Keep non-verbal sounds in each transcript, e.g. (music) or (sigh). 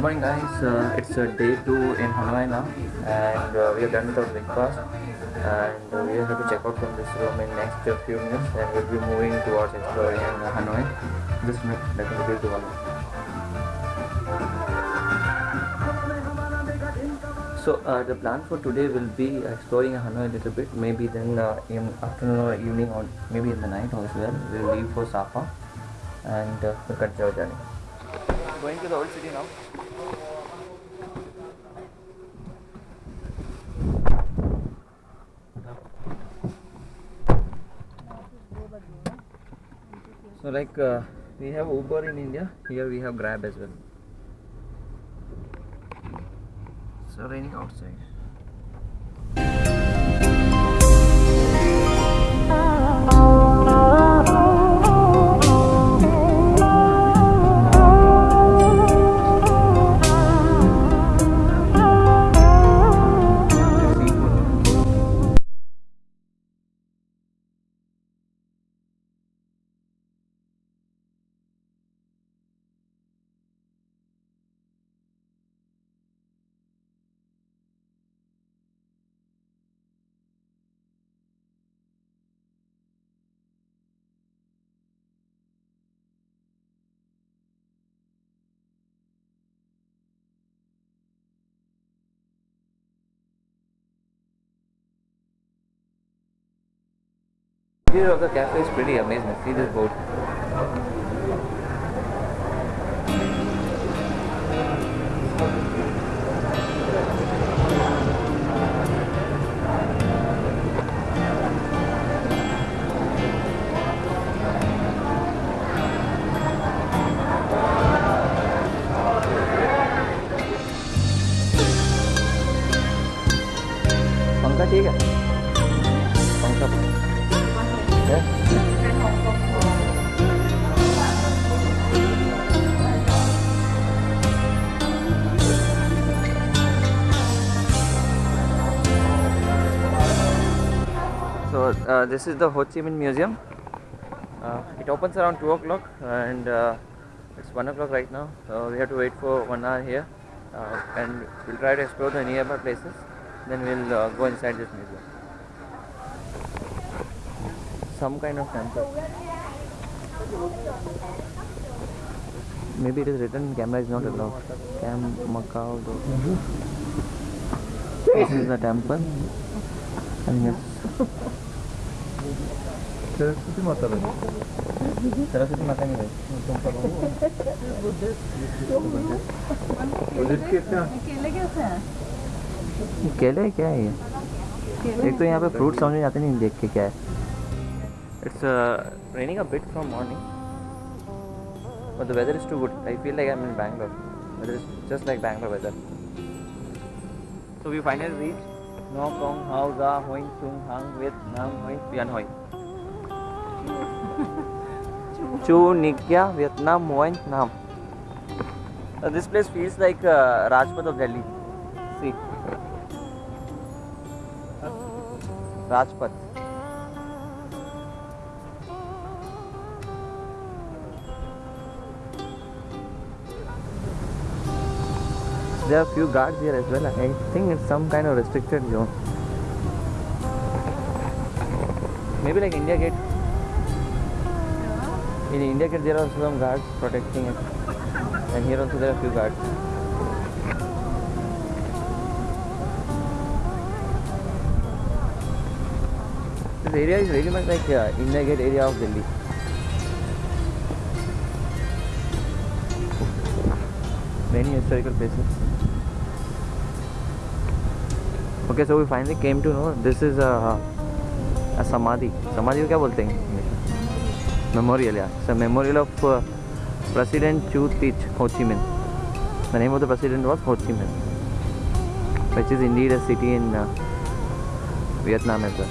Good morning guys, uh, it's uh, day 2 in Hanoi now and uh, we are done with our breakfast and uh, we have to check out from this room in next uh, few minutes and we'll be moving towards exploring uh, Hanoi. Minute, let me get to So uh, the plan for today will be exploring Hanoi a little bit, maybe then uh, in afternoon or evening or maybe in the night as well. We'll leave for Sapa and uh, we'll continue our journey. Going to the old city now. Like uh, we have Uber in India, here we have Grab as well. So raining outside. Interior of the cafe is pretty amazing. See this boat. पंखा ठीक है पंखा so uh, this is the Ho Chi Minh Museum. Uh, it opens around two o'clock and uh, it's one o'clock right now. So we have to wait for one hour here, uh, and we'll try to explore the nearby places. Then we'll uh, go inside this museum. Some kind of temple. Maybe it is written camera is not allowed. Cam Macau. This is the temple. Think it's Saraswati माता बनी सरस्वती माता केले क्या है ये एक तो यहाँ पे फ्रूट समझ में आते नहीं देख के क्या है it's uh, raining a bit from morning. But the weather is too good. I feel like i'm in bangalore. Weather is just like bangalore weather. So we finally reached no kong hao za chung hang with nam hoi vian hoi. (laughs) Chu nikya vietnam hoing nam. Uh, this place feels like uh, rajpath of delhi. See? Rajpath. There are few guards here as well. I think it's some kind of restricted zone. Maybe like India Gate. In India Gate there are also some guards protecting it. And here also there are few guards. This area is very much like uh, India Gate area of Delhi. Many historical places. Okay, so we finally came to know this is a, a samadhi. Samadhi को क्या बोलते हैं? Memorial, yeah. It's a memorial of uh, President Chu Tich Ho Chi Minh. The name of the president was Ho Chi Minh, which is indeed a city in uh, Vietnam as well.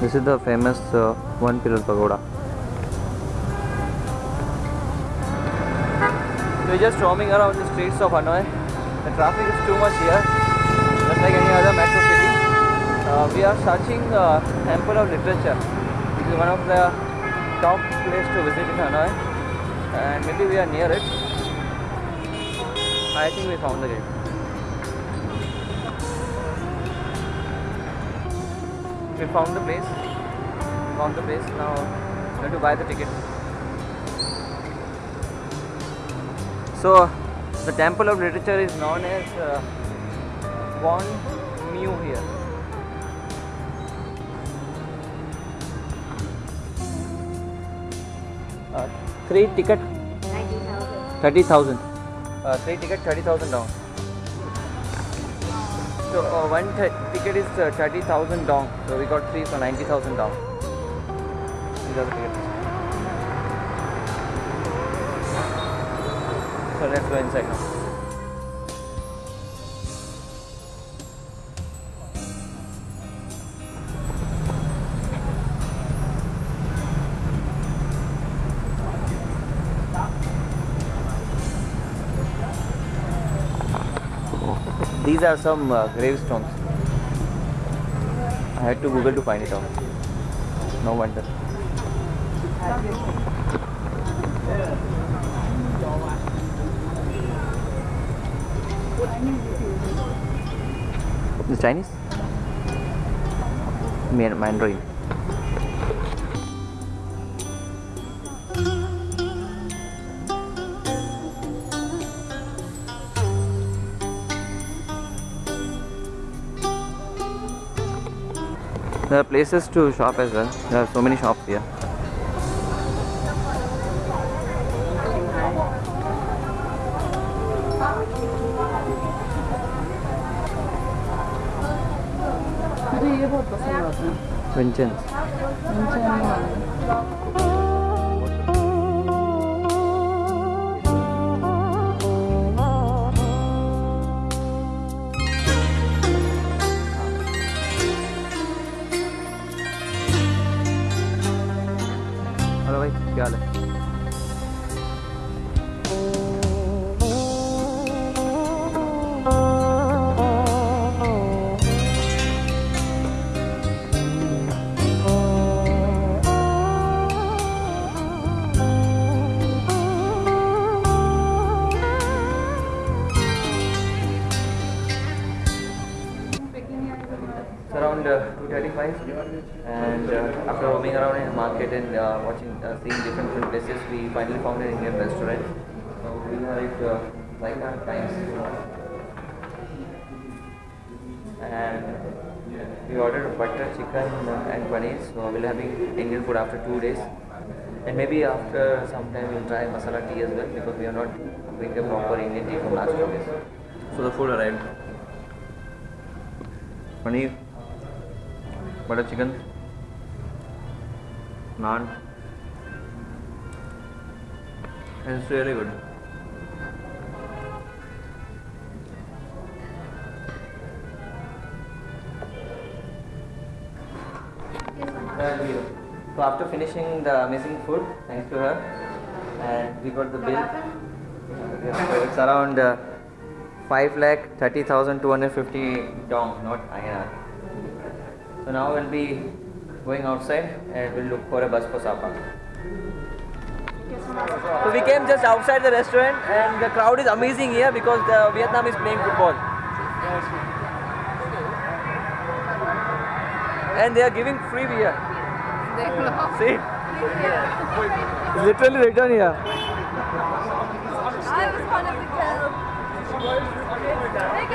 This is the famous uh, one pillar pagoda. We're just roaming around the streets of Hanoi. The traffic is too much here, just like any other metro city. Uh, we are searching uh, Temple of Literature, which is one of the top place to visit in Hanoi, and maybe we are near it. I think we found the gate. We found the place. Found the place. Now we have to buy the ticket. So, the Temple of Literature is known as uh, Mu here. Uh, three ticket 90,000. 30,000. Uh, three ticket 30,000 down. So uh, one ticket is uh, 30,000 dong. So we got three for 90,000 dong. These are the tickets. So let's go inside now. These are some uh, gravestones. I had to Google to find it out. No wonder. The Chinese? Man- Mandarin. There are places to shop as well. There are so many shops here. 입었다 생각하 지? 왼쪽 we found an Indian restaurant. So we have it uh, like our times, and we ordered butter chicken and paneer. So we'll having Indian food after two days, and maybe after some time we'll try masala tea as well because we are not drink a proper Indian tea from last two days. So the food arrived. Paneer butter chicken, naan. And it's really good. So after finishing the amazing food, thanks to her, and we got the bill. Yeah, so it's around uh, five lakh thirty thousand two hundred fifty dong, not INR. So now we'll be going outside and we'll look for a bus for Sapa. So we came just outside the restaurant and the crowd is amazing here because the Vietnam is playing football. And they are giving free beer. See? It's literally written here. I was one of the.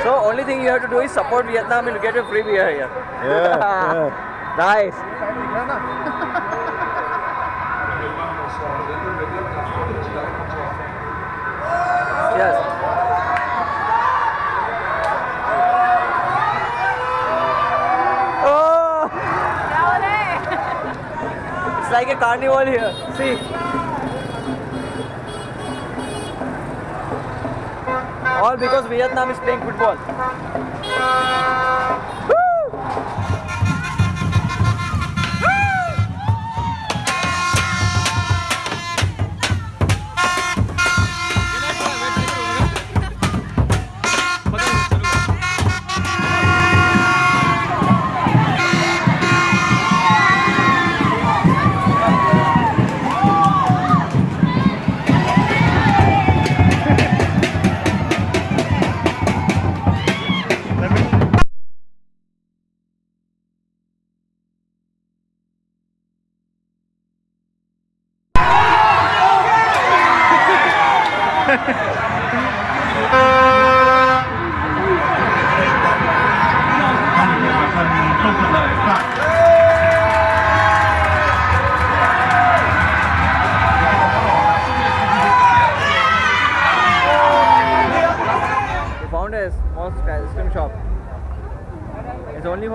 So only thing you have to do is support Vietnam and you get a free beer here. Yeah, (laughs) nice. Oh, it's like a carnival here. See. All because Vietnam is playing football.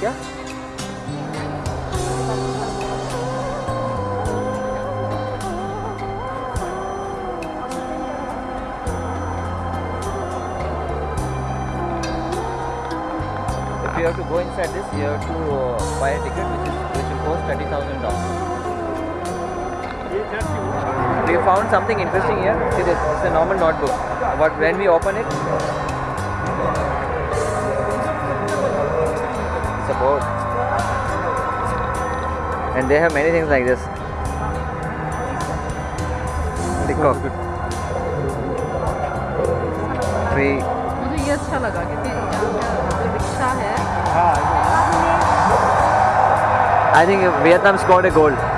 If you have to go inside this, you have to uh, buy a ticket which is which will cost thirty thousand dollars. We found something interesting here. See this, it's a normal notebook. But when we open it, it's a board. And they have many things like this. Peacock. Tree. मुझे ये अच्छा लगा क्योंकि यहाँ पे जो rickshaw है I think Vietnam scored a goal.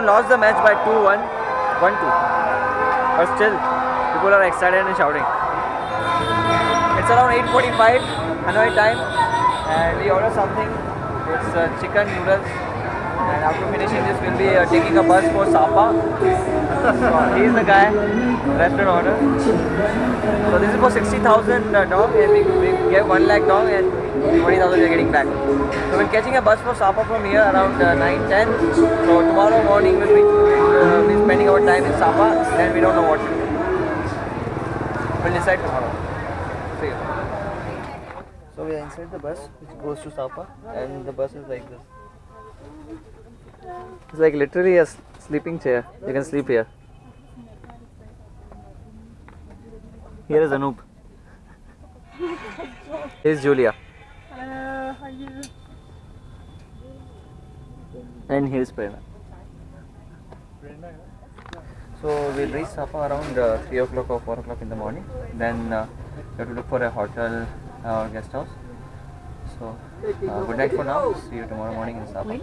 Lost the match by 2-1, 1-2. But still, people are excited and shouting. It's around 8.45 Hanoi time and we order something. It's uh, chicken noodles and after finishing this we'll be uh, taking a bus for Sapa. so he's the guy, restaurant order. So this is for 60,000 uh, dong and we, we gave 1 lakh dong and 20,000 we are getting back. So we're catching a bus for Sapa from here around uh, 9, 10. So tomorrow morning we'll be, uh, be spending our time in Sapa and we don't know what to do. We'll decide tomorrow. See you. So we are inside the bus which goes to Sapa and the bus is like this. It's like literally a sleeping chair. You can sleep here. Here is Anoop. Here's Julia. And here's Prerna. So we'll reach Sapa around uh, 3 o'clock or 4 o'clock in the morning. Then uh, we have to look for a hotel or guest house. So uh, Uh, good night for now. See you tomorrow morning in Sapa.